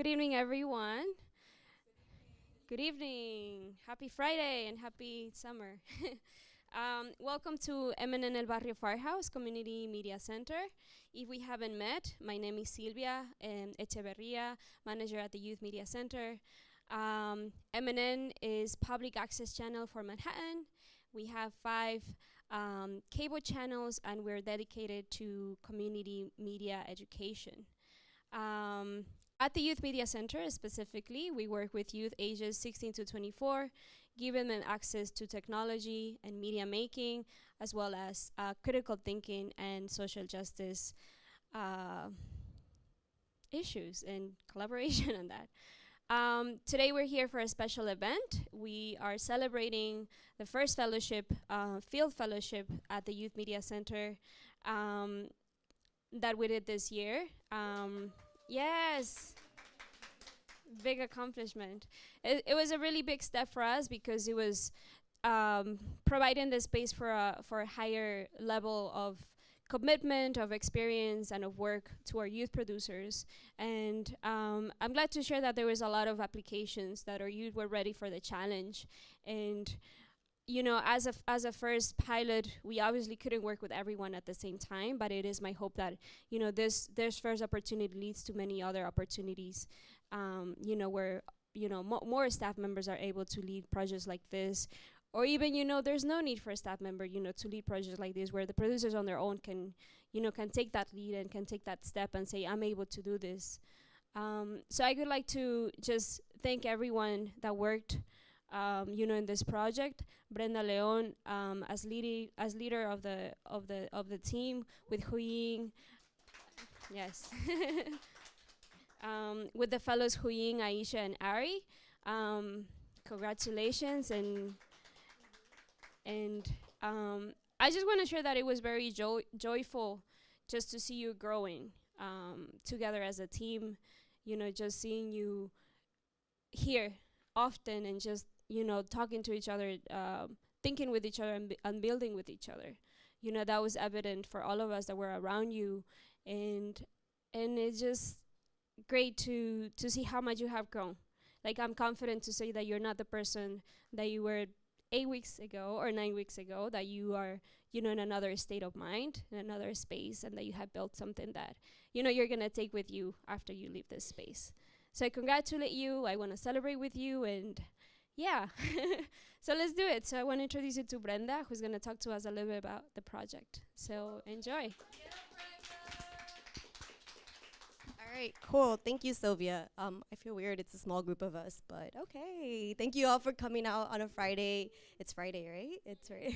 Good evening, everyone. Good evening. Happy Friday and happy summer. um, welcome to MNN El Barrio Firehouse Community Media Center. If we haven't met, my name is Silvia um, Echeverria, manager at the Youth Media Center. Um, MNN is public access channel for Manhattan. We have five um, cable channels and we're dedicated to community media education. Um, at the Youth Media Center specifically, we work with youth ages 16 to 24, giving them access to technology and media making, as well as uh, critical thinking and social justice uh, issues and collaboration on that. Um, today we're here for a special event. We are celebrating the first fellowship, uh, field fellowship at the Youth Media Center um, that we did this year. Um, Yes. Big accomplishment. It, it was a really big step for us because it was um, providing the space for a, for a higher level of commitment, of experience, and of work to our youth producers. And um, I'm glad to share that there was a lot of applications that our youth were ready for the challenge. And you know, as a, as a first pilot, we obviously couldn't work with everyone at the same time, but it is my hope that, you know, this, this first opportunity leads to many other opportunities, um, you know, where, you know, mo more staff members are able to lead projects like this, or even, you know, there's no need for a staff member, you know, to lead projects like this, where the producers on their own can, you know, can take that lead and can take that step and say, I'm able to do this. Um, so I would like to just thank everyone that worked um, you know, in this project. Brenda Leon um, as leader as leader of the of the of the team with Huying. Yes. um, with the fellows Huying, Aisha, and Ari. Um, congratulations and and um, I just want to share that it was very jo joyful just to see you growing um, together as a team. You know, just seeing you here often and just you know, talking to each other, um, thinking with each other, and, and building with each other. You know, that was evident for all of us that were around you, and and it's just great to to see how much you have grown. Like I'm confident to say that you're not the person that you were eight weeks ago or nine weeks ago. That you are, you know, in another state of mind, in another space, and that you have built something that you know you're gonna take with you after you leave this space. So I congratulate you. I want to celebrate with you and yeah. so let's do it. So I want to introduce you to Brenda, who's going to talk to us a little bit about the project. So enjoy. All right, cool. Thank you, Sylvia. Um, I feel weird. It's a small group of us, but okay. Thank you all for coming out on a Friday. It's Friday, right? It's right.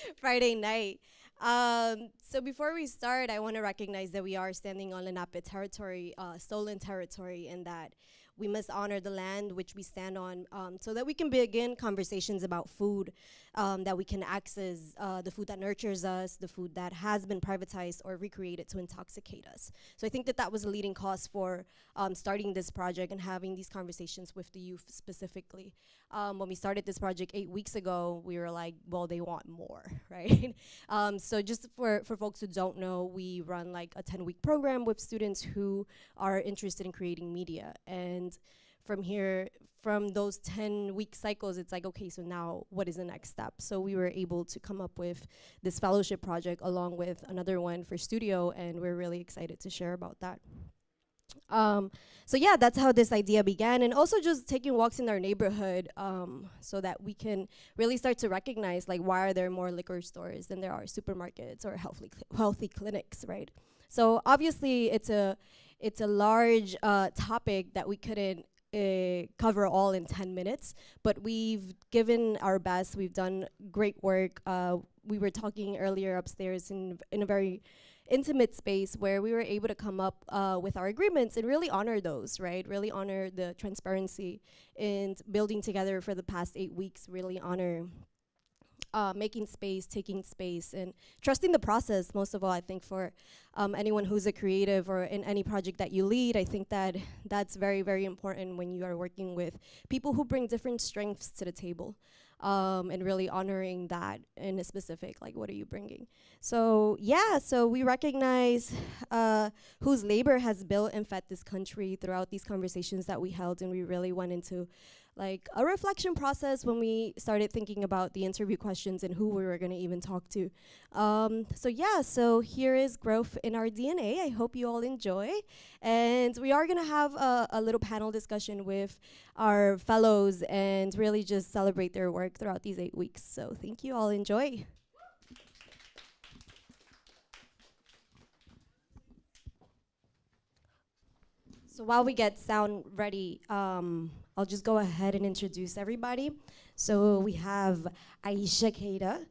Friday night. Um, so before we start, I want to recognize that we are standing on Lenape territory, uh, stolen territory, and that we must honor the land which we stand on um, so that we can begin conversations about food um, that we can access uh, the food that nurtures us, the food that has been privatized or recreated to intoxicate us. So I think that that was a leading cause for um, starting this project and having these conversations with the youth specifically. Um, when we started this project eight weeks ago, we were like, well, they want more, right? Um, so just for, for folks who don't know, we run like a 10 week program with students who are interested in creating media. And from here, from those 10 week cycles, it's like, okay, so now what is the next step? So we were able to come up with this fellowship project along with another one for studio, and we're really excited to share about that. Um, so yeah, that's how this idea began, and also just taking walks in our neighborhood um, so that we can really start to recognize like why are there more liquor stores than there are supermarkets or healthy cl healthy clinics, right? So obviously, it's a it's a large uh, topic that we couldn't uh, cover all in 10 minutes, but we've given our best. We've done great work. Uh, we were talking earlier upstairs in, in a very intimate space where we were able to come up uh, with our agreements and really honor those, right? Really honor the transparency and building together for the past eight weeks, really honor uh, making space, taking space, and trusting the process. Most of all, I think for um, anyone who's a creative or in any project that you lead, I think that that's very, very important when you are working with people who bring different strengths to the table. um, and really honoring that in a specific, like, what are you bringing? So, yeah, so we recognize uh, whose labor has built and fed this country throughout these conversations that we held, and we really went into like a reflection process when we started thinking about the interview questions and who we were going to even talk to. Um, so yeah, so here is growth in our DNA. I hope you all enjoy, and we are going to have a, a, little panel discussion with our fellows and really just celebrate their work throughout these eight weeks. So thank you all. Enjoy. So while we get sound ready, um, I'll just go ahead and introduce everybody. So we have Aisha Keita,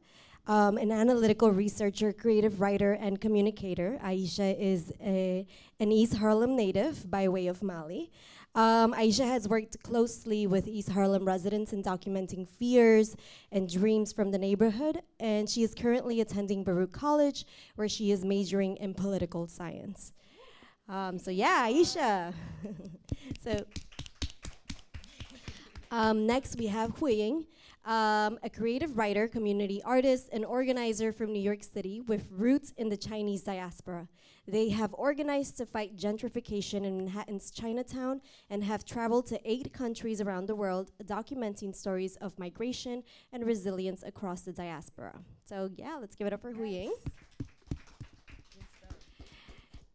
um, an analytical researcher, creative writer, and communicator. Aisha is a, an East Harlem native by way of Mali. Um, Aisha has worked closely with East Harlem residents in documenting fears and dreams from the neighborhood, and she is currently attending Baruch College, where she is majoring in political science. Um, so yeah, Aisha. so um, next, we have Hui Ying, um, a creative writer, community artist, and organizer from New York City with roots in the Chinese diaspora. They have organized to fight gentrification in Manhattan's Chinatown and have traveled to eight countries around the world, documenting stories of migration and resilience across the diaspora. So yeah, let's give it up for Hui Ying.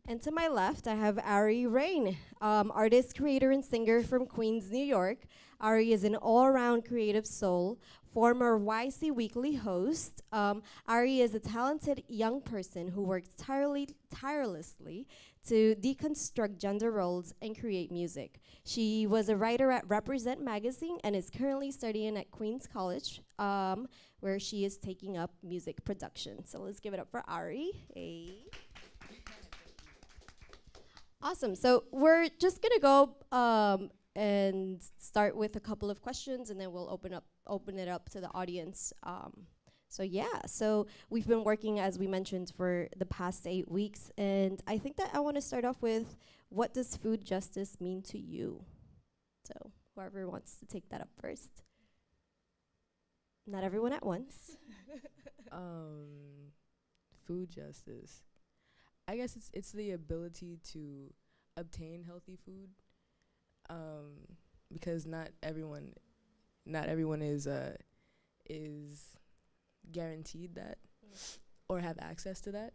And to my left, I have Ari Rain, um, artist, creator, and singer from Queens, New York. Ari is an all-around creative soul, former YC Weekly host. Um, Ari is a talented young person who works tirely, tirelessly to deconstruct gender roles and create music. She was a writer at Represent magazine and is currently studying at Queens College, um, where she is taking up music production. So let's give it up for Ari. Hey. Awesome. So we're just gonna go um, and start with a couple of questions, and then we'll open up open it up to the audience. Um, so yeah, so we've been working as we mentioned for the past eight weeks, and I think that I want to start off with what does food justice mean to you? So whoever wants to take that up first. Not everyone at once. um, food justice. I guess it's it's the ability to obtain healthy food um, because not everyone, not everyone is uh, is guaranteed that mm. or have access to that,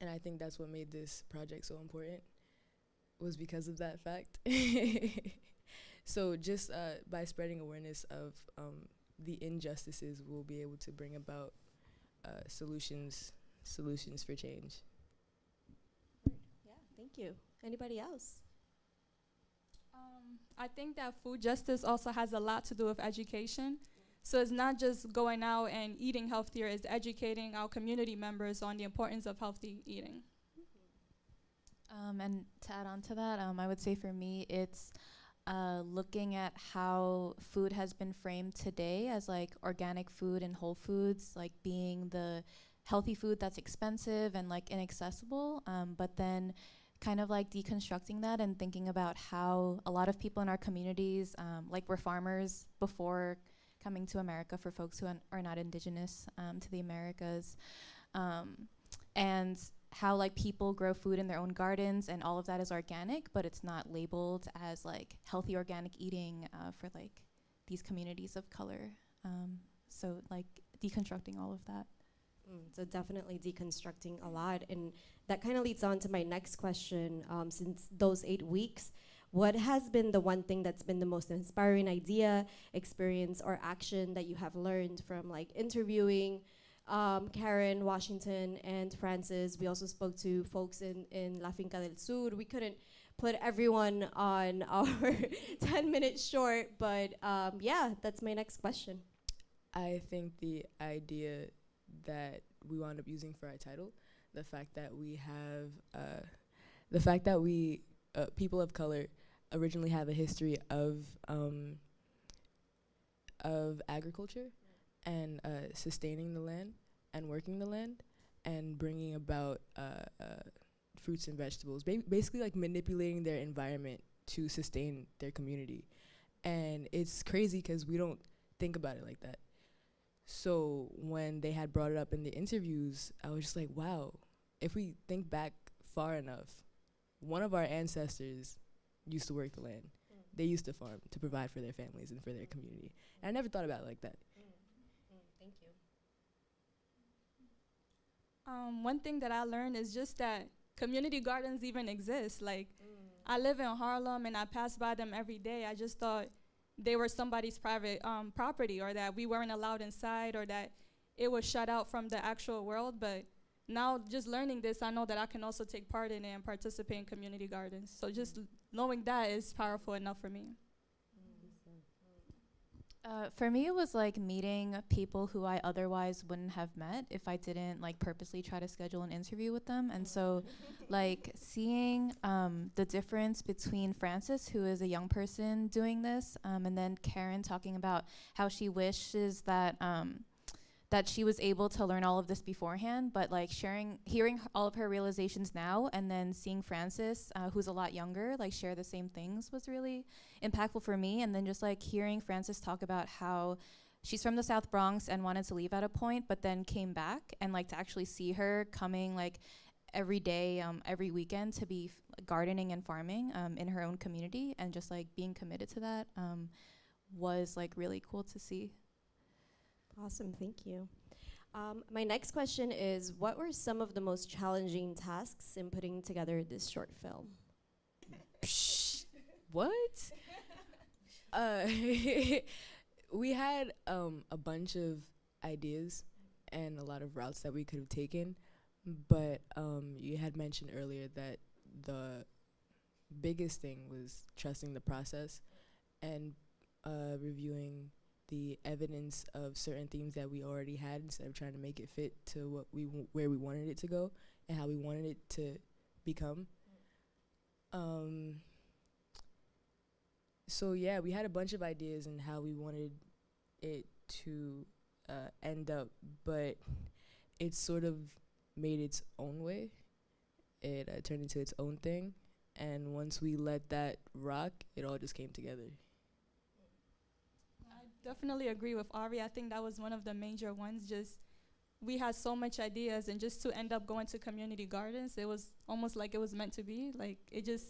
and I think that's what made this project so important was because of that fact. so just uh, by spreading awareness of um, the injustices, we'll be able to bring about uh, solutions solutions for change. Yeah, thank you. Anybody else? Um, I think that food justice also has a lot to do with education. So it's not just going out and eating healthier, it's educating our community members on the importance of healthy eating. Um, and to add on to that, um, I would say for me, it's uh, looking at how food has been framed today as like organic food and whole foods, like being the healthy food that's expensive and like inaccessible, um, but then kind of like deconstructing that and thinking about how a lot of people in our communities, um, like we're farmers before coming to America for folks who are not indigenous um, to the Americas, um, and how like people grow food in their own gardens and all of that is organic, but it's not labeled as like healthy organic eating uh, for like these communities of color. Um, so like deconstructing all of that. Mm, so definitely deconstructing a lot. And that kind of leads on to my next question. Um, since those eight weeks, what has been the one thing that's been the most inspiring idea, experience, or action that you have learned from like interviewing um, Karen, Washington, and Frances? We also spoke to folks in, in La Finca del Sur. We couldn't put everyone on our 10 minutes short, but um, yeah, that's my next question. I think the idea that we wound up using for our title. The fact that we have, uh, the fact that we, uh, people of color, originally have a history of um, of agriculture and uh, sustaining the land and working the land and bringing about uh, uh, fruits and vegetables, ba basically like manipulating their environment to sustain their community. And it's crazy because we don't think about it like that So when they had brought it up in the interviews, I was just like, wow, if we think back far enough, one of our ancestors used to work the land. Mm. They used to farm to provide for their families and for their community. And I never thought about it like that. Mm. Mm. Thank you. Um, one thing that I learned is just that community gardens even exist. Like, I live in Harlem and I pass by them every day. I just thought they were somebody's private um, property or that we weren't allowed inside or that it was shut out from the actual world. But now, just learning this, I know that I can also take part in it and participate in community gardens. So, just knowing that is powerful enough for me. Uh, for me, it was like meeting people who I otherwise wouldn't have met if I didn't like purposely try to schedule an interview with them. And so, like seeing um, the difference between Frances, who is a young person doing this, um, and then Karen talking about how she wishes that um, that she was able to learn all of this beforehand, but like sharing, hearing all of her realizations now, and then seeing Frances, uh, who's a lot younger, like share the same things was really impactful for me. And then just like hearing Frances talk about how she's from the South Bronx and wanted to leave at a point, but then came back and like to actually see her coming like every day, um, every weekend to be gardening and farming um, in her own community and just like being committed to that um, was like really cool to see. Awesome, thank you. Um, my next question is What were some of the most challenging tasks in putting together this short film? What? uh, we had um, a bunch of ideas and a lot of routes that we could have taken, but um, you had mentioned earlier that the biggest thing was trusting the process and uh, reviewing the evidence of certain themes that we already had instead of trying to make it fit to what we where we wanted it to go and how we wanted it to become. Um, so yeah, we had a bunch of ideas and how we wanted it to uh, end up, but it sort of made its own way. It uh, turned into its own thing, and once we let that rock, it all just came together. Definitely agree with Ari. I think that was one of the major ones. Just we had so much ideas, and just to end up going to community gardens, it was almost like it was meant to be. Like it just,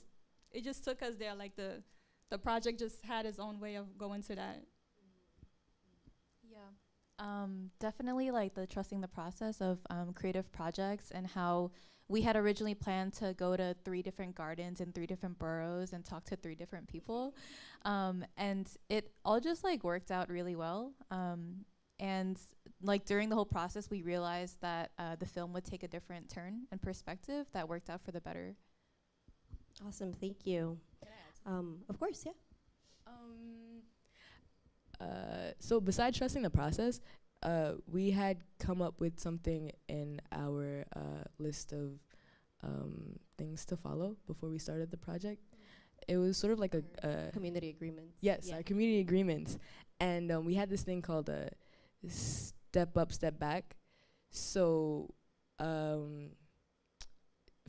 it just took us there. Like the, the project just had its own way of going to that. Yeah. Um, definitely like the trusting the process of um, creative projects and how we had originally planned to go to three different gardens in three different boroughs and talk to three different people. Um, and it all just like worked out really well. Um, and like during the whole process, we realized that uh, the film would take a different turn and perspective that worked out for the better. Awesome, thank you. Um, of course, yeah. Um, uh, so besides trusting the process, uh, we had come up with something in our uh, list of um, things to follow before we started the project. It was sort of like a, a Community agreements. Yes, Yeah. our community agreements. And um, we had this thing called a step up, step back. So um,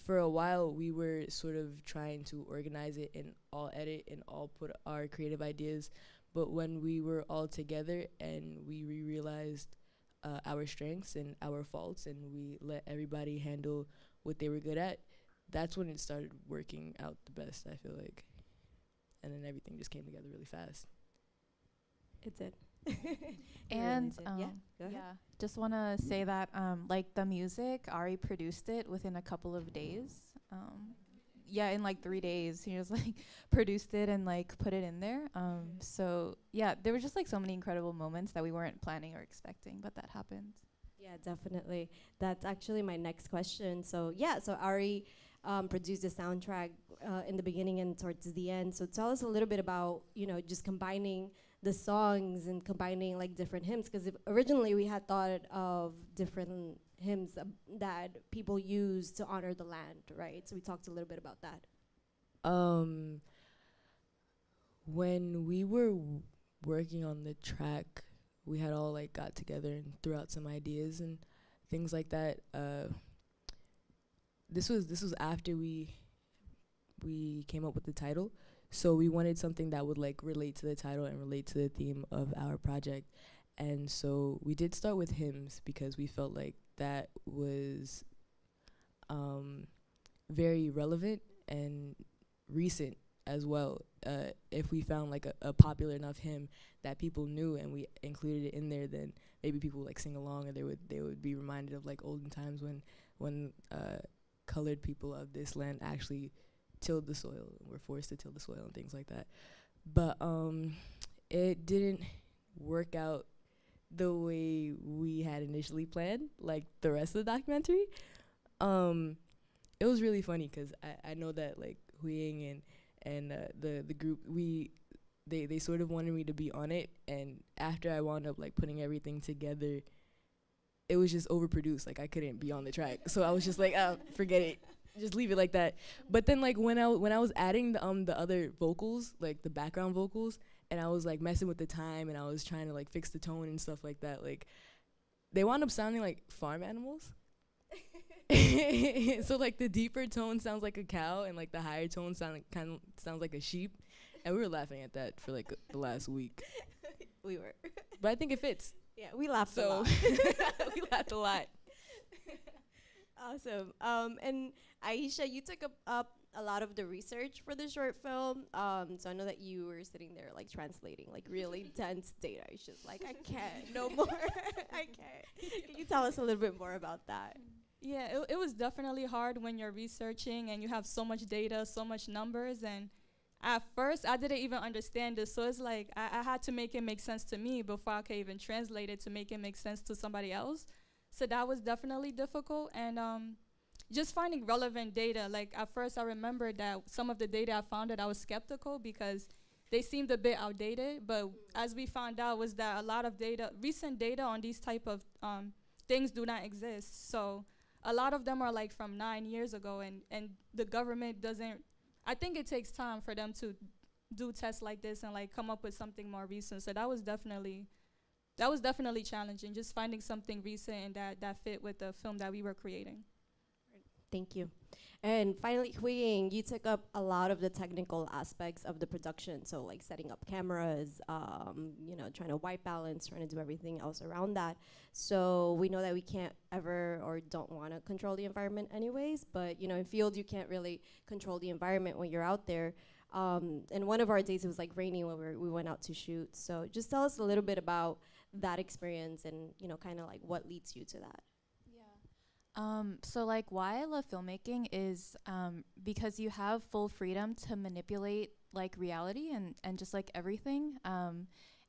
for a while, we were sort of trying to organize it and all edit and all put our creative ideas. But when we were all together and we re- realized uh, our strengths and our faults, and we let everybody handle what they were good at, that's when it started working out the best, I feel like and then everything just came together really fast. It did. It really and did. um, yeah. Yeah, just want to say that um, like the music, Ari produced it within a couple of days. Um, yeah, in like three days, he just like produced it and like put it in there. Um, so yeah, there were just like so many incredible moments that we weren't planning or expecting, but that happened. Yeah, definitely. That's actually my next question. So yeah, so Ari um, produced the soundtrack uh, in the beginning and towards the end. So tell us a little bit about you know just combining the songs and combining like different hymns because originally we had thought of different hymns that people use to honor the land, right? So we talked a little bit about that. Um, when we were working on the track, we had all like got together and threw out some ideas and things like that. Uh, this was this was after we we came up with the title, so we wanted something that would like relate to the title and relate to the theme of our project. And so we did start with hymns because we felt like that was um, very relevant and recent as well. Uh, if we found like a, a popular enough hymn that people knew and we included it in there, then maybe people would, like sing along or they would they would be reminded of like olden times when when uh, colored people of this land actually tilled the soil and were forced to till the soil and things like that. But um, it didn't work out the way we had initially planned, like the rest of the documentary. Um, it was really funny 'cause I, I know that like Huying and and uh, the the group we they they sort of wanted me to be on it, and after I wound up like putting everything together, it was just overproduced. Like I couldn't be on the track, so I was just like, oh, forget it, just leave it like that. But then like when I when I was adding the um the other vocals, like the background vocals, and I was like messing with the time, and I was trying to like fix the tone and stuff like that, like they wound up sounding like farm animals. so like the deeper tone sounds like a cow, and like the higher tone sound like, kind of sounds like a sheep, and we were laughing at that for like the last week. we were. But I think it fits. Yeah, we laughed a So lot. we laughed a lot. awesome. Um, and Aisha, you took up, up a lot of the research for the short film. Um, so I know that you were sitting there like translating like really dense data. It's just like I can't no more. I can't. Can you tell us a little bit more about that? Yeah, it, it was definitely hard when you're researching and you have so much data, so much numbers. And at first, I didn't even understand this. So it's like I, I had to make it make sense to me before I could even translate it to make it make sense to somebody else. So that was definitely difficult. And um, just finding relevant data. Like at first, I remember that some of the data I found that I was skeptical because they seemed a bit outdated. But as we found out, was that a lot of data, recent data on these type of um, things do not exist. So a lot of them are like from nine years ago and, and the government doesn't i think it takes time for them to do tests like this and like come up with something more recent so that was definitely that was definitely challenging just finding something recent and that that fit with the film that we were creating Thank you. And finally, Huiying, you took up a lot of the technical aspects of the production. So like setting up cameras, um, you know, trying to white balance, trying to do everything else around that. So we know that we can't ever or don't want to control the environment anyways. But you know, in field, you can't really control the environment when you're out there. Um, and one of our days it was like rainy when we, were, we went out to shoot. So just tell us a little bit about that experience and you know, kind of like what leads you to that. Um, so like why I love filmmaking is um, because you have full freedom to manipulate like reality and, and just like everything. Um,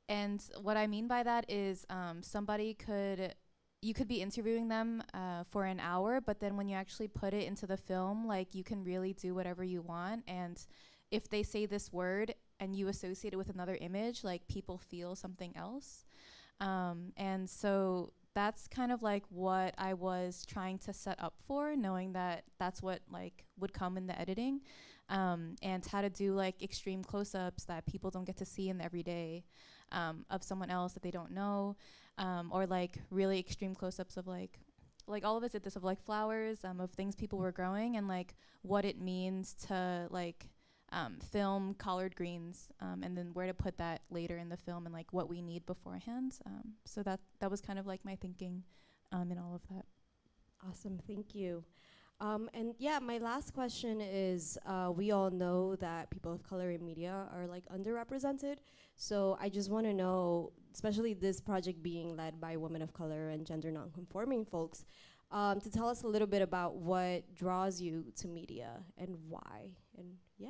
and what I mean by that is um, somebody could you could be interviewing them uh, for an hour, but then when you actually put it into the film, like you can really do whatever you want. And if they say this word and you associate it with another image, like people feel something else. Um, and so that's kind of like what I was trying to set up for, knowing that that's what like would come in the editing, um, and how to do like extreme close-ups that people don't get to see in the everyday um, of someone else that they don't know, um, or like really extreme close-ups of like like all of us did this of like flowers um, of things people were growing and like what it means to like um, film collard greens um, and then where to put that later in the film and like what we need beforehand. Um, so that that was kind of like my thinking um, in all of that. Awesome, thank you. Um, and yeah, my last question is: uh, We all know that people of color in media are like underrepresented. So I just want to know, especially this project being led by women of color and gender nonconforming folks, um, to tell us a little bit about what draws you to media and why. And yeah.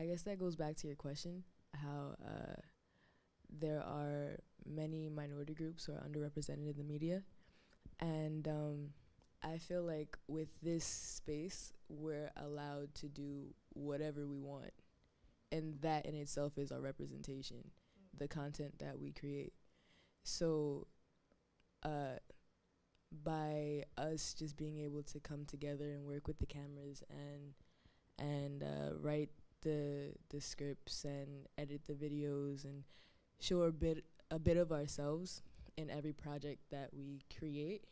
I guess that goes back to your question, how uh, there are many minority groups who are underrepresented in the media, and um, I feel like with this space, we're allowed to do whatever we want, and that in itself is our representation, the content that we create. So, uh, by us just being able to come together and work with the cameras and and uh, write the the scripts and edit the videos and show a bit a bit of ourselves in every project that we create,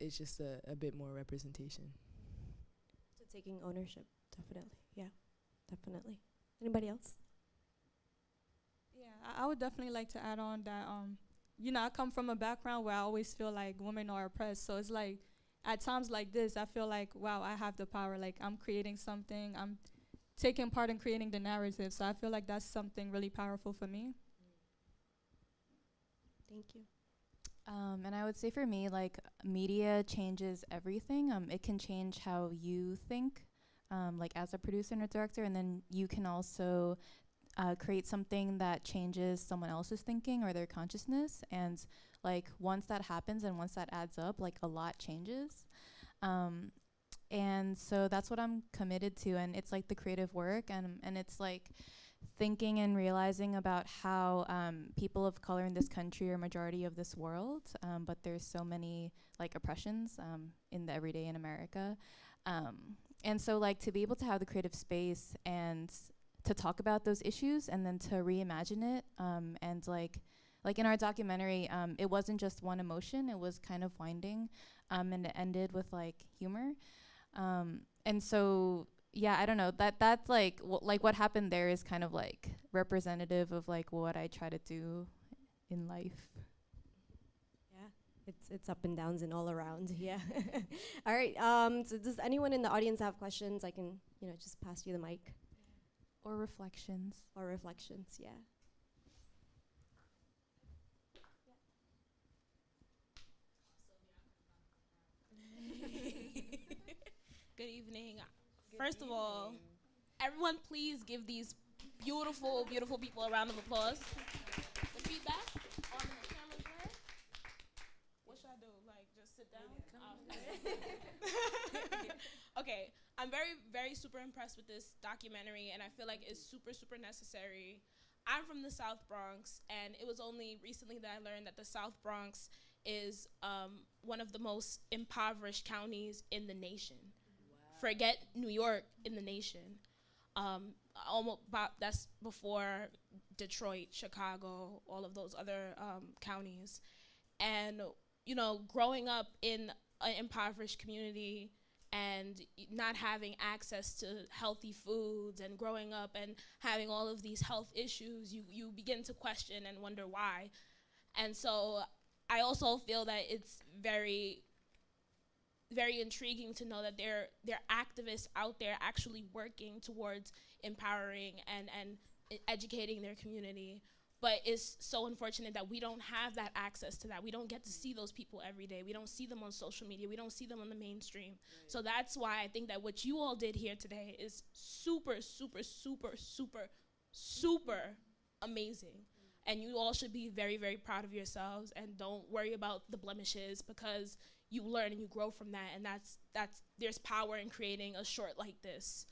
it's just a, a bit more representation. So taking ownership, definitely. Yeah, definitely. Anybody else? Yeah, I, I would definitely like to add on that. Um, you know, I come from a background where I always feel like women are oppressed. So it's like, at times like this, I feel like, wow, I have the power. Like I'm creating something. I'm taking part in creating the narrative. So I feel like that's something really powerful for me. Thank you. Um, and I would say for me, like media changes everything. Um, it can change how you think, um, like as a producer and a director, and then you can also uh, create something that changes someone else's thinking or their consciousness. And like once that happens and once that adds up, like a lot changes. Um, and so that's what I'm committed to, and it's like the creative work, and and it's like thinking and realizing about how um, people of color in this country are majority of this world, um, but there's so many like oppressions um, in the everyday in America. Um, and so like to be able to have the creative space and to talk about those issues and then to reimagine it um, and like like in our documentary, um, it wasn't just one emotion, it was kind of winding and it ended with like humor. And so yeah, I don't know. That that's like like what happened there is kind of like representative of like what I try to do in life. Yeah, it's it's up and downs and all around. Yeah. all right. Um. So does anyone in the audience have questions? I can you know just pass you the mic. Or reflections. Or reflections. Yeah. Good evening. First of all, everyone please give these beautiful, beautiful people a round of applause. The feedback on the camera's? What should I do? Like just sit down? Oh. okay. I'm very, very super impressed with this documentary and I feel like it's super, super necessary. I'm from the South Bronx and it was only recently that I learned that the South Bronx is um, one of the most impoverished counties in the nation forget New York in the nation. Um, almost that's before Detroit, Chicago, all of those other um, counties. And, you know, growing up in an impoverished community and not having access to healthy foods and growing up and having all of these health issues, you, you begin to question and wonder why. And so I also feel that it's very very intriguing to know that there there are activists out there actually working towards empowering and and educating their community. But it's so unfortunate that we don't have that access to that. We don't get to see those people every day. We don't see them on social media. We don't see them on the mainstream. Right. so that's why i think that what you all did here today is super super super super super amazing. And you all should be very very proud of yourselves and don't worry about the blemishes because you learn and you grow from that and that's that's there's power in creating a short like this.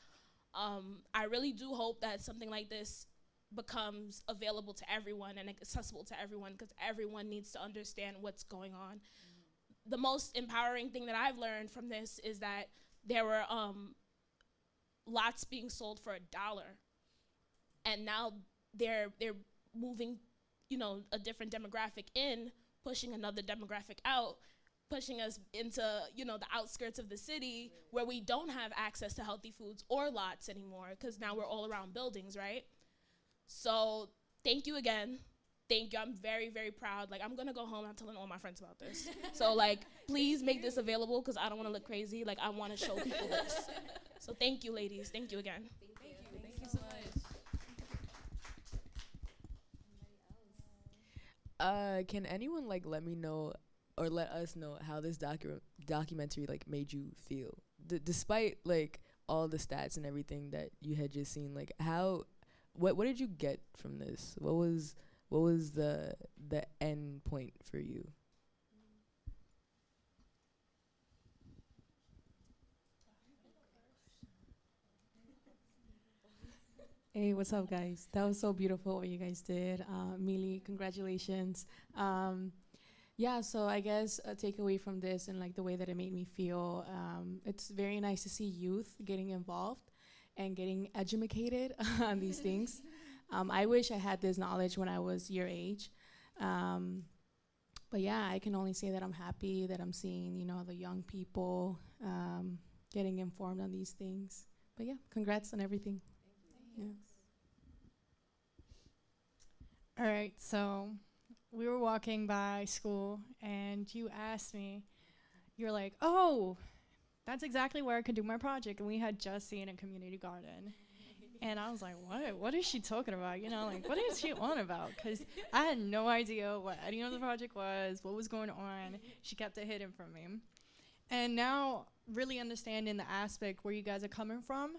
Um, i really do hope that something like this becomes available to everyone and accessible to everyone because everyone needs to understand what's going on. The most empowering thing that i've learned from this is that there were um, lots being sold for a dollar. And now they're they're moving you know a different demographic in pushing another demographic out pushing us into you know the outskirts of the city where we don't have access to healthy foods or lots anymore because now we're all around buildings right? So thank you again. Thank you. I'm very very proud. Like i'm gonna go home. I'm telling all my friends about this. So like please make this available because i don't want to look crazy. Like i want to show people this. So thank you ladies. Thank you again. Thank you. Thank, thank you so much. Uh can anyone like let me know or let us know how this docu- documentary like made you feel D- despite like all the stats and everything that you had just seen like how what what did you get from this what was what was the the end point for you Hey, what's up, guys? That was so beautiful what you guys did. Uh, Mili, congratulations. Um, yeah, so I guess a takeaway from this and like the way that it made me feel, um, it's very nice to see youth getting involved and getting educated on these things. Um, I wish I had this knowledge when I was your age. Um, but yeah, I can only say that I'm happy that I'm seeing, you know, the young people um, getting informed on these things. But yeah, congrats on everything. Thanks. All right, so we were walking by school, and you asked me, you're like, oh, that's exactly where I could do my project. And we had just seen a community garden. And I was like, what? What is she talking about? You know, like, what is she on about? Because I had no idea what any of the project was, what was going on. She kept it hidden from me. And now, really understanding the aspect where you guys are coming from,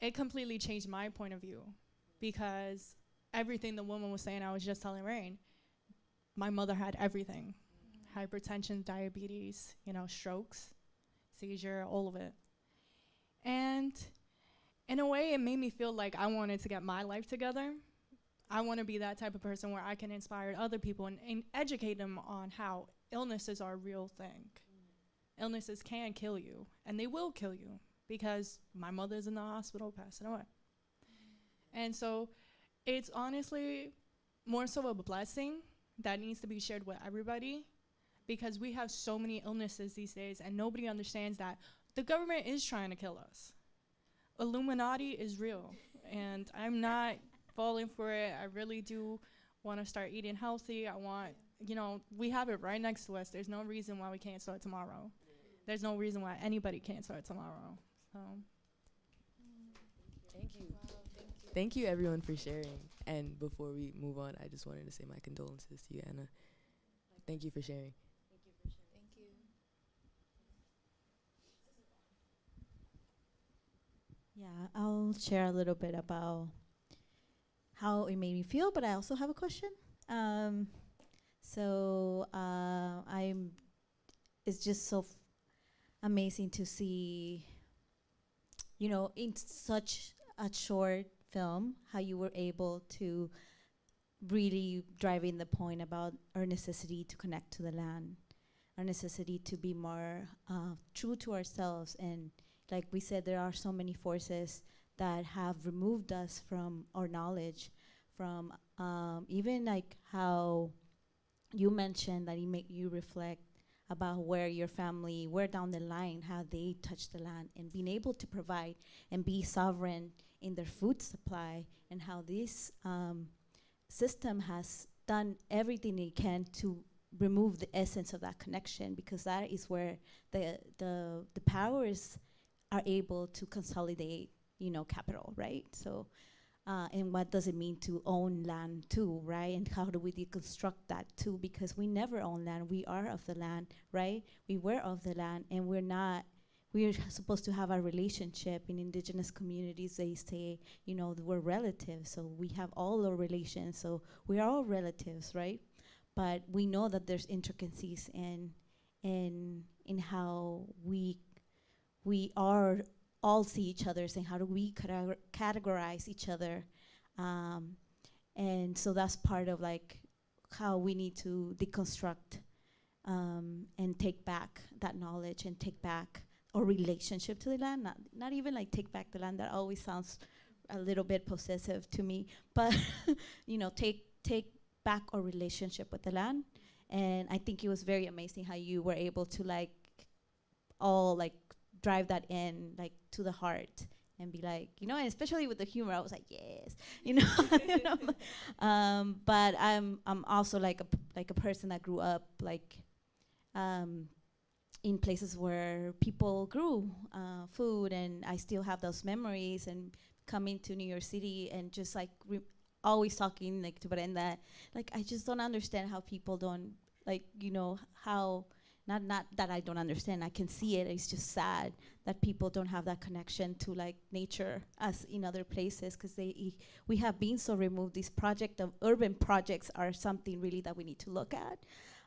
it completely changed my point of view. Because everything the woman was saying, I was just telling Rain, my mother had everything hypertension, diabetes, you know, strokes, seizure, all of it. And in a way, it made me feel like I wanted to get my life together. I want to be that type of person where I can inspire other people and, and educate them on how illnesses are a real thing. Illnesses can kill you, and they will kill you because my mother's in the hospital passing away. And so it's honestly more so a blessing that needs to be shared with everybody because we have so many illnesses these days and nobody understands that the government is trying to kill us. Illuminati is real and I'm not falling for it. I really do want to start eating healthy. I want, you know, we have it right next to us. There's no reason why we can't start tomorrow. There's no reason why anybody can't start tomorrow. So Thank you. Thank you everyone for sharing. And before we move on, I just wanted to say my condolences to you, Anna. Thank you for sharing. Thank you. Yeah, I'll share a little bit about how it made me feel, but I also have a question. Um, so uh, I'm. It's just so amazing to see. You know, in such a short film, how you were able to really drive in the point about our necessity to connect to the land, our necessity to be more uh, true to ourselves. And like we said, there are so many forces that have removed us from our knowledge, from um, even like how you mentioned that it make you reflect about where your family, where down the line, how they touch the land, and being able to provide and be sovereign in their food supply, and how this um, system has done everything it can to remove the essence of that connection, because that is where the the the powers are able to consolidate, you know, capital, right? So. Uh, and what does it mean to own land too, right? And how do we deconstruct that too? Because we never own land. We are of the land, right? We were of the land, and we're not. We're supposed to have a relationship in indigenous communities. They say, you know, we're relatives, so we have all our relations. So we are all relatives, right? But we know that there's intricacies in in in how we we are all see each other and how do we categorize each other um, and so that's part of like how we need to deconstruct um, and take back that knowledge and take back our relationship to the land not, not even like take back the land that always sounds a little bit possessive to me but you know take take back our relationship with the land and i think it was very amazing how you were able to like all like drive that in like to the heart and be like you know and especially with the humor i was like yes you know, you know? Um, but i'm i'm also like a like a person that grew up like um, in places where people grew uh, food and i still have those memories and coming to new york city and just like always talking like to Brenda like i just don't understand how people don't like you know how not not that I don't understand. I can see it. It's just sad that people don't have that connection to like nature as in other places because they e- we have been so removed. This project of urban projects are something really that we need to look at,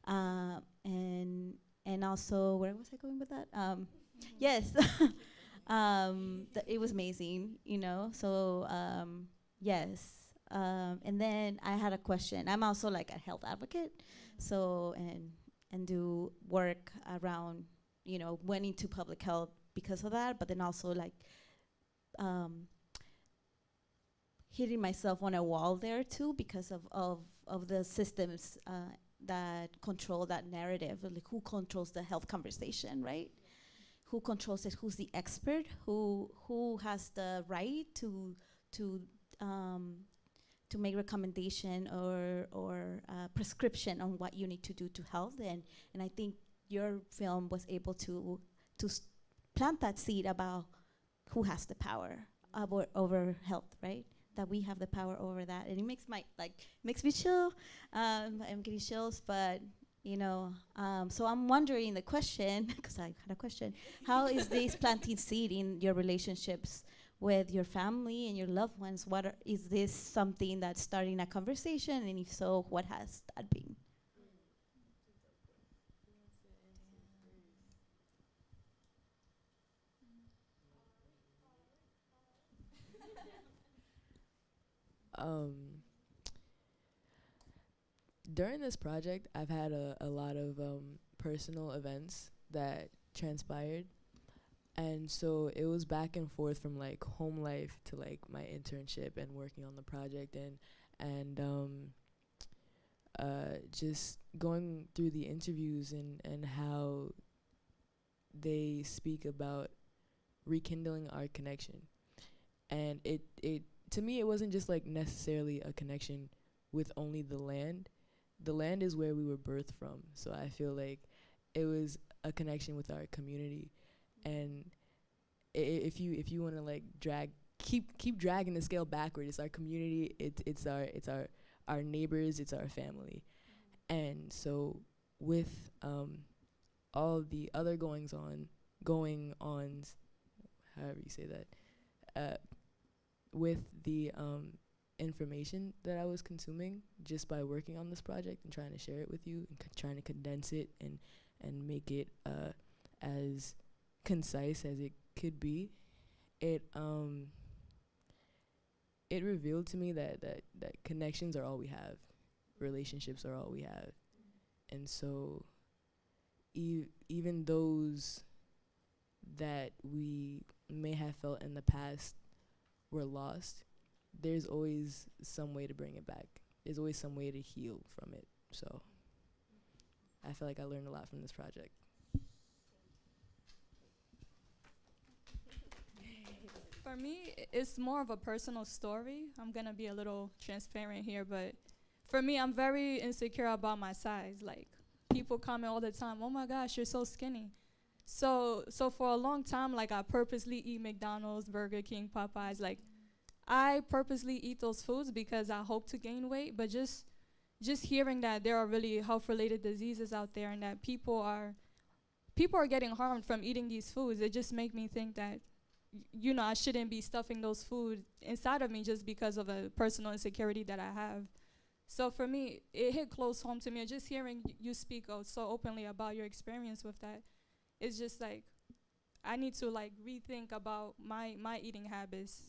uh, and and also where was I going with that? Um, yes, um, it was amazing. You know, so um, yes. Um, and then I had a question. I'm also like a health advocate, so and and do work around, you know, went into public health because of that, but then also like um, hitting myself on a wall there too because of of, of the systems uh, that control that narrative, like who controls the health conversation, right? Who controls it? Who's the expert? Who who has the right to to um, to make recommendation or or uh, prescription on what you need to do to health and and I think your film was able to to plant that seed about who has the power over over health right that we have the power over that. And it makes my like makes me chill. Um, I'm getting chills but you know um, so I'm wondering the question because I had a question. How is this planting seed in your relationships with your family and your loved ones? What are, is this something that's starting a conversation? And if so what has that been um during this project i've had a, a lot of um, personal events that transpired. And so it was back and forth from like home life to like my internship and working on the project and and um uh just going through the interviews and and how they speak about rekindling our connection. And it it to me it wasn't just like necessarily a connection with only the land. The land is where we were birthed from. So i feel like it was a connection with our community. And i- if you if you want to like drag keep keep dragging the scale backward it's our community it's it's our it's our our neighbors it's our family. And so with um all the other goings on going ons however you say that uh with the um information that I was consuming just by working on this project and trying to share it with you and trying to condense it and and make it uh as concise as it could be it um it revealed to me that that that connections are all we have. Relationships are all we have. And so e- even those that we may have felt in the past were lost there's always some way to bring it back there's always some way to heal from it so i feel like i learned a lot from this project For me, it's more of a personal story. I'm gonna be a little transparent here, but for me, I'm very insecure about my size. Like people comment all the time, "Oh my gosh, you're so skinny." So, so for a long time, like I purposely eat McDonald's, Burger King, Popeyes. Like I purposely eat those foods because I hope to gain weight. But just, just hearing that there are really health-related diseases out there and that people are, people are getting harmed from eating these foods, it just make me think that you know, I shouldn't be stuffing those food inside of me just because of a personal insecurity that I have. So for me, it hit close home to me. Just hearing you speak out so openly about your experience with that, it's just like I need to like rethink about my my eating habits.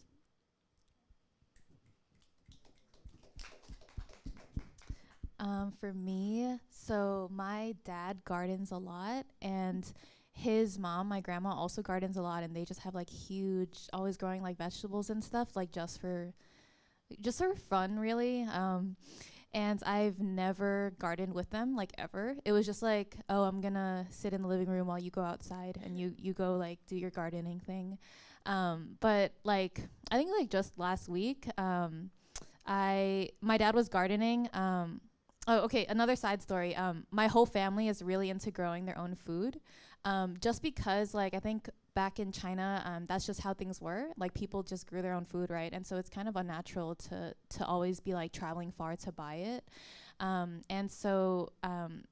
Um, for me, so my dad gardens a lot, and his mom, my grandma, also gardens a lot, and they just have like huge, always growing like vegetables and stuff, like just for, just for fun, really. Um, and I've never gardened with them, like ever. It was just like, oh, I'm gonna sit in the living room while you go outside, and you you go like do your gardening thing. Um, but like, I think like just last week, um, I my dad was gardening. Um, Oh, okay. Another side story. Um, my whole family is really into growing their own food, um, just because, like, I think back in China, um, that's just how things were. Like, people just grew their own food, right? And so it's kind of unnatural to to always be like traveling far to buy it. Um, and so um,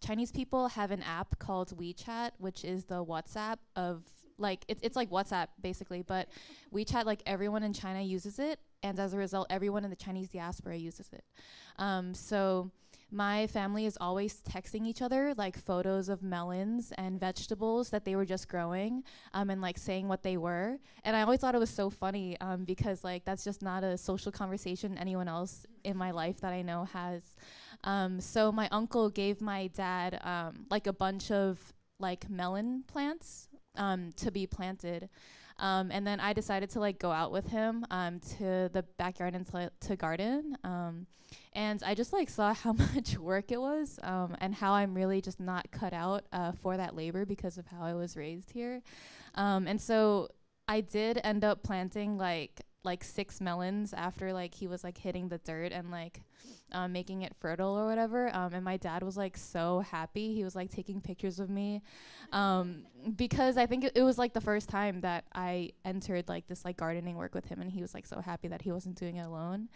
Chinese people have an app called WeChat, which is the WhatsApp of like it's it's like WhatsApp basically, but WeChat like everyone in China uses it, and as a result, everyone in the Chinese diaspora uses it. Um, so my family is always texting each other like photos of melons and vegetables that they were just growing um, and like saying what they were. And I always thought it was so funny um, because like that's just not a social conversation anyone else in my life that I know has. Um, so my uncle gave my dad um, like a bunch of like melon plants um, to be planted. Um, and then I decided to like go out with him um, to the backyard and to, to garden. Um, and I just like saw how much work it was um, and how I'm really just not cut out uh, for that labor because of how I was raised here. Um, and so I did end up planting like like six melons after like he was like hitting the dirt and like um, making it fertile or whatever. Um, and my dad was like so happy. He was like taking pictures of me um, because I think it, it was like the first time that I entered like this like gardening work with him, and he was like so happy that he wasn't doing it alone.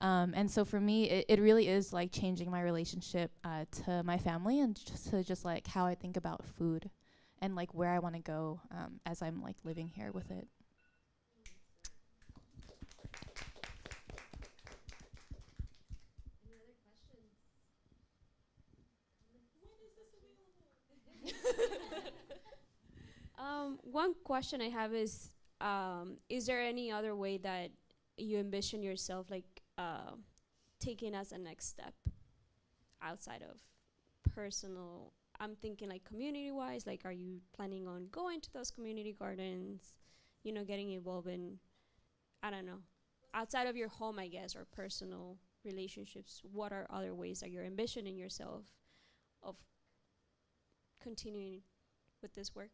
Um, and so for me, it, it really is like changing my relationship uh, to my family and just to just like how I think about food and like where I want to go um, as I'm like living here with it. Um, one question I have is, um, is there any other way that you envision yourself like uh, taking as a next step outside of personal? I'm thinking like community wise. Like, are you planning on going to those community gardens? You know, getting involved in, I don't know, outside of your home, I guess, or personal relationships. What are other ways that you're envisioning yourself of continuing with this work?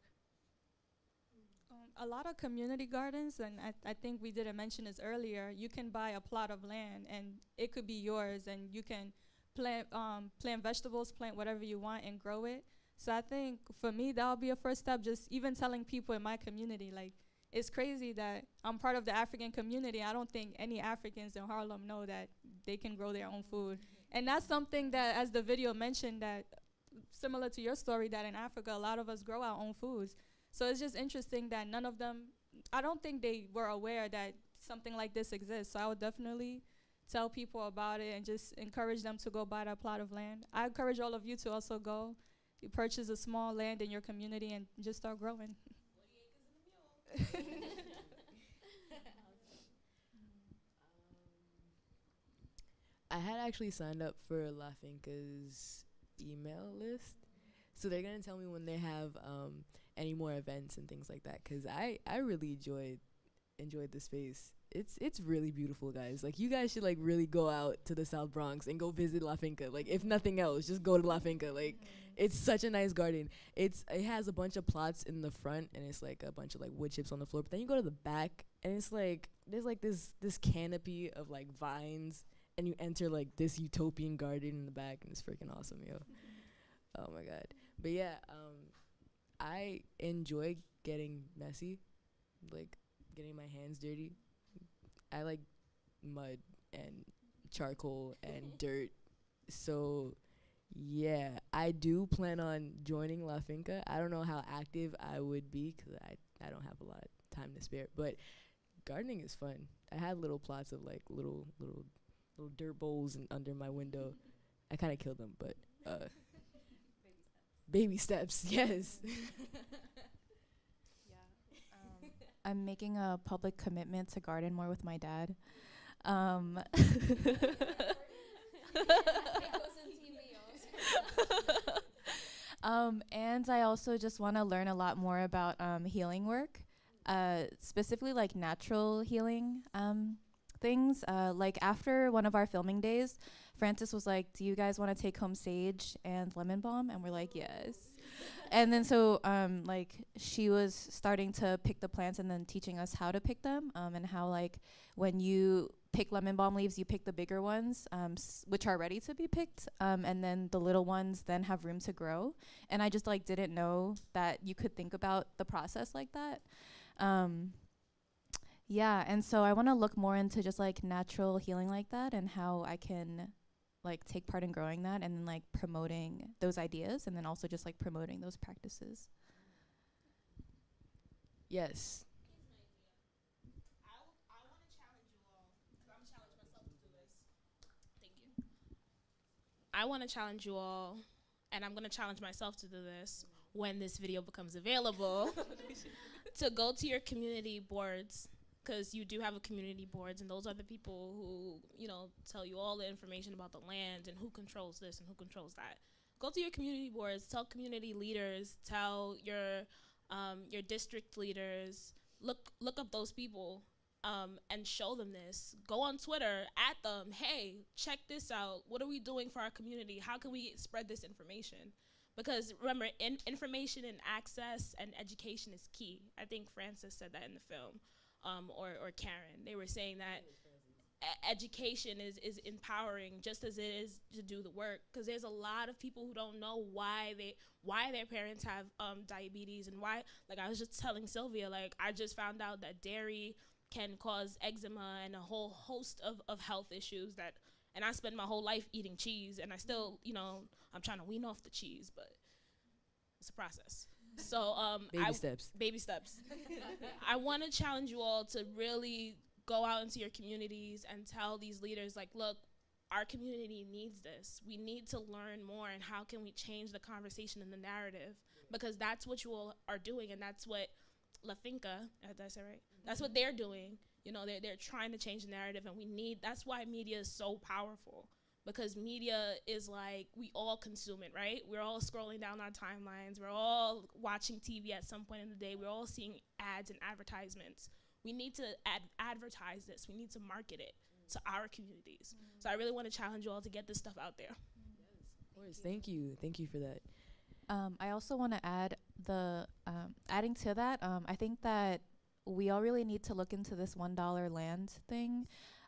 Um, a lot of community gardens, and I, I think we didn't mention this earlier. You can buy a plot of land, and it could be yours, and you can plant um, plant vegetables, plant whatever you want, and grow it. So I think for me that would be a first step. Just even telling people in my community, like it's crazy that I'm part of the African community. I don't think any Africans in Harlem know that they can grow their own food, and that's something that, as the video mentioned, that similar to your story, that in Africa a lot of us grow our own foods. So it's just interesting that none of them, I don't think they were aware that something like this exists. So I would definitely tell people about it and just encourage them to go buy that plot of land. I encourage all of you to also go. You purchase a small land in your community and just start growing. I had actually signed up for La Finca's email list, so they're gonna tell me when they have um, any more events and things like that. Cause I I really enjoyed enjoyed the space. It's it's really beautiful, guys. Like you guys should like really go out to the South Bronx and go visit La Finca. Like if nothing else, just go to La Finca. Like it's such a nice garden. It's it has a bunch of plots in the front and it's like a bunch of like wood chips on the floor. But then you go to the back and it's like there's like this this canopy of like vines and you enter like this utopian garden in the back and it's freaking awesome, yo. Oh my god. But yeah, um I enjoy getting messy, like getting my hands dirty. I like mud and charcoal and dirt. So yeah, I do plan on joining La Finca. I don't know how active I would be 'cause I I don't have a lot of time to spare, but gardening is fun. I had little plots of like little little little dirt bowls in under my window. I kind of killed them, but uh baby steps, yes. Um, I'm making a public commitment to garden more with my dad. Um, um, and I also just want to learn a lot more about um, healing work, uh, specifically like natural healing um, things. Uh, like after one of our filming days, Frances was like, "Do you guys want to take home sage and lemon balm?" And we're like, "Yes." and then so um, like she was starting to pick the plants and then teaching us how to pick them um, and how like when you pick lemon balm leaves you pick the bigger ones um, which are ready to be picked um, and then the little ones then have room to grow and i just like didn't know that you could think about the process like that um, yeah and so i want to look more into just like natural healing like that and how i can like take part in growing that and then like promoting those ideas and then also just like promoting those practices. yes. I want to challenge you all, and I'm going to challenge myself to do this when this video becomes available, to go to your community boards because you do have a community boards, and those are the people who you know tell you all the information about the land and who controls this and who controls that. Go to your community boards, tell community leaders, tell your um, your district leaders. Look look up those people um, and show them this. Go on Twitter at them. Hey, check this out. What are we doing for our community? How can we spread this information? Because remember, in information and access and education is key. I think Frances said that in the film. Um, or or Karen. They were saying that education is is empowering just as it is to do the work because there's a lot of people who don't know why they why their parents have um, diabetes and why like I was just telling Sylvia like I just found out that dairy can cause eczema and a whole host of, of health issues that and I spend my whole life eating cheese and I still you know I'm trying to wean off the cheese but it's a process so um Baby I, steps. baby steps I want to challenge you all to really go out into your communities and tell these leaders like look our community needs this we need to learn more and how can we change the conversation and the narrative because that's what you all are doing and that's what La Finca, uh, did I say right? That's what they're doing. You know, they're, they're trying to change the narrative and we need, that's why media is so powerful because media is like, we all consume it, right? We're all scrolling down our timelines. We're all watching TV at some point in the day. We're all seeing ads and advertisements. We need to ad- advertise this. We need to market it to our communities. So I really want to challenge you all to get this stuff out there. Of course. Thank you. Thank you for that. Um, I also want to add the um, adding to that. Um, I think that we all really need to look into this one dollar land thing.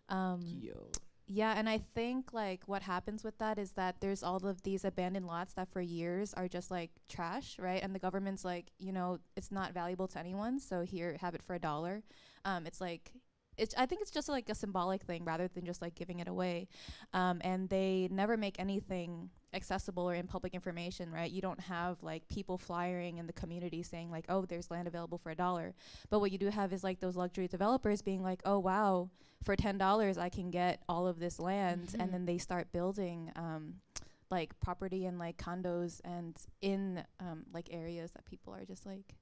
Um, Yo. Yeah, and I think like what happens with that is that there's all of these abandoned lots that for years are just like trash, right? And the government's like, you know, it's not valuable to anyone, so here, have it for a dollar. Um, it's like. It's, I think it's just like a symbolic thing rather than just like giving it away. Um, and they never make anything accessible or in public information, right? You don't have like people flyering in the community saying like, oh, there's land available for a dollar. But what you do have is like those luxury developers being like, oh wow, for ten dollars I can get all of this land, Mhm. and then they start building um, like property and like condos and in um, like areas that people are just like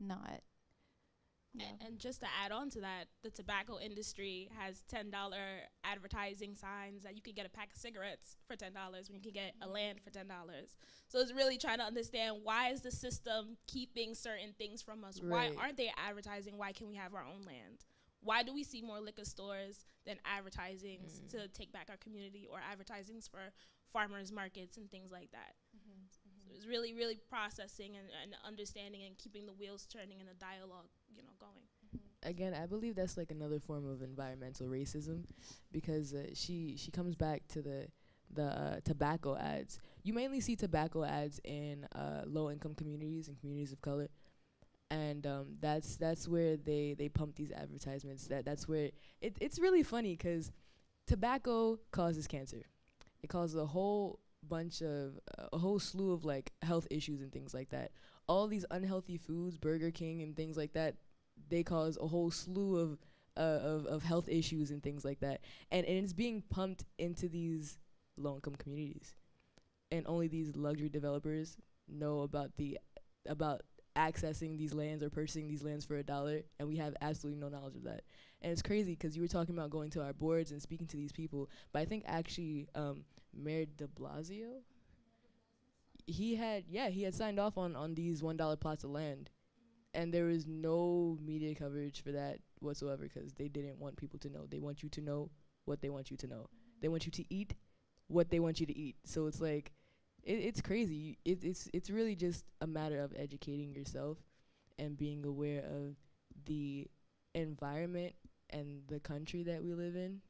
not. Yeah. A- And just to add on to that, the tobacco industry has ten dollar advertising signs that you can get a pack of cigarettes for ten dollars when you can get a land for ten dollars. So it's really trying to understand why is the system keeping certain things from us? Why aren't they advertising? Why can we have our own land? Why do we see more liquor stores than advertisings Mm. to take back our community or advertisings for farmers markets and things like that? It's really, really processing and, and understanding and keeping the wheels turning and the dialogue, you know, going. again, I believe that's like another form of environmental racism, because uh, she she comes back to the the uh, tobacco ads. You mainly see tobacco ads in uh, low income communities and communities of color, and um, that's that's where they they pump these advertisements. That that's where it it's really funny 'cause tobacco causes cancer. It causes a whole bunch of uh, a whole slew of like health issues and things like that. All these unhealthy foods, Burger King and things like that, they cause a whole slew of uh, of of health issues and things like that. And and it's being pumped into these low income communities. And only these luxury developers know about the about accessing these lands or purchasing these lands for a dollar and we have absolutely no knowledge of that. And it's crazy 'cause you were talking about going to our boards and speaking to these people, but I think actually um Mayor De Blasio he had yeah, he had signed off on on these $1 plots of land and there was no media coverage for that whatsoever 'cause they didn't want people to know. They want you to know what they want you to know. They want you to eat what they want you to eat. So it's like it, it's crazy. It, it's it's really just a matter of educating yourself and being aware of the environment and the country that we live in.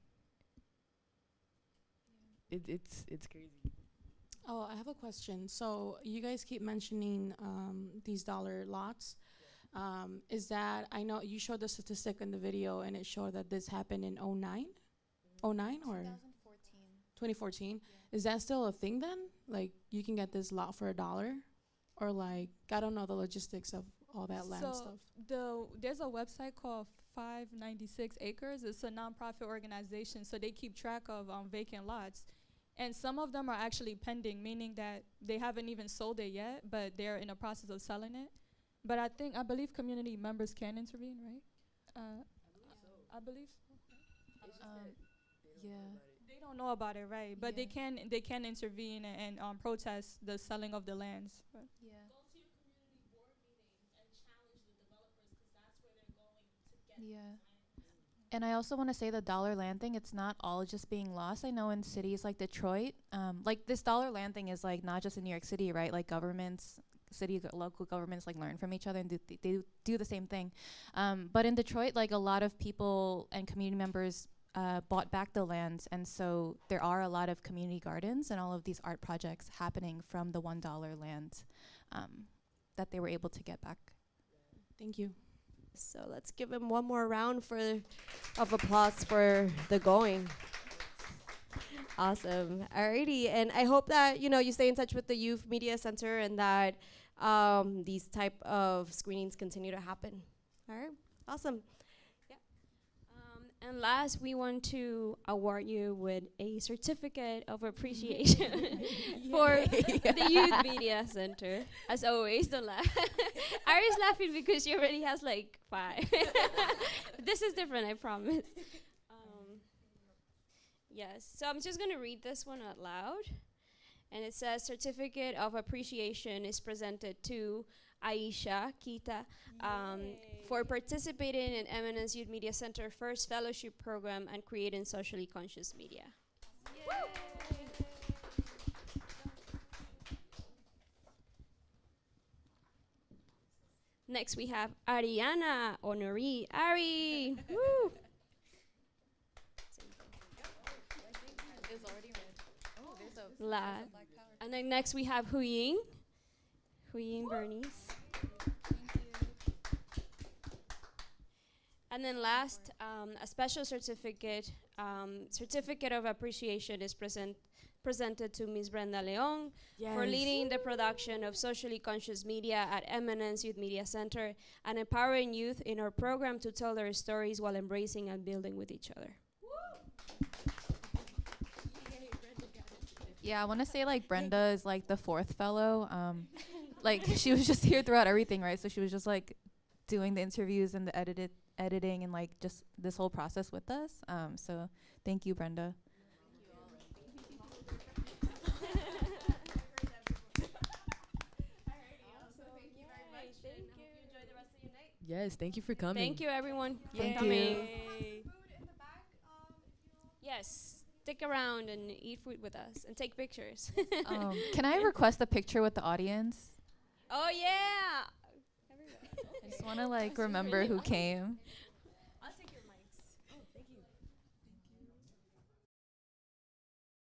It, it's it's crazy. Oh, I have a question. So you guys keep mentioning um, these dollar lots. Um, is that I know you showed the statistic in the video and it showed that this happened in 09? 09 or 2014? Is that still a thing then? Like you can get this lot for a dollar, or like I don't know the logistics of all that land so stuff. the there's a website called 596 Acres. It's a nonprofit organization, so they keep track of um, vacant lots, and some of them are actually pending, meaning that they haven't even sold it yet, but they're in the process of selling it. But I think I believe community members can intervene, right? Uh, I believe so. Um, yeah. They don't know about it, right? But they can they can intervene and, and um, protest the selling of the lands. But Yeah. Yeah. And I also want to say the dollar land thing, it's not all just being lost. I know in cities like Detroit, um, like this dollar land thing is like not just in New York City, right? Like governments city local governments like learn from each other and do th- they do- do the same thing. Um, but in Detroit, like a lot of people and community members uh, bought back the lands, and so there are a lot of community gardens and all of these art projects happening from the one dollar land um, that they were able to get back. Thank you. So let's give him one more round for of applause for the going. Awesome. Alrighty, and I hope that you know you stay in touch with the Youth Media Center and that um, these type of screenings continue to happen. All right, awesome. And last, we want to award you with a certificate of appreciation for the Youth Media Center. As always, don't laugh. Ari's laughing because she already has like five. this is different, I promise. Um, yes, so I'm just going to read this one out loud. And it says Certificate of Appreciation is presented to Aisha Kita um, for participating in Eminence Youth Media Center First Fellowship Program and creating socially conscious media. Next, we have Ariana Honori. Ari! Woo! La- and then next we have Huying. Huying Bernice. And then last, um, a special certificate, um, certificate of appreciation is present presented to Ms. Brenda Leon for leading the production of socially conscious media at Eminence Youth Media Center and empowering youth in our program to tell their stories while embracing and building with each other. Yeah, I want to say like Brenda is like the fourth fellow. Um, like she was just here throughout everything, right? So she was just like doing the interviews and the edited editing and like just this whole process with us. Um, so thank you, Brenda. Yes, thank you for coming. Thank you, everyone, for Thank coming. you. Yes, stick around and eat food with us and take pictures. um, can I request a picture with the audience? Oh yeah. I just want to like remember who came.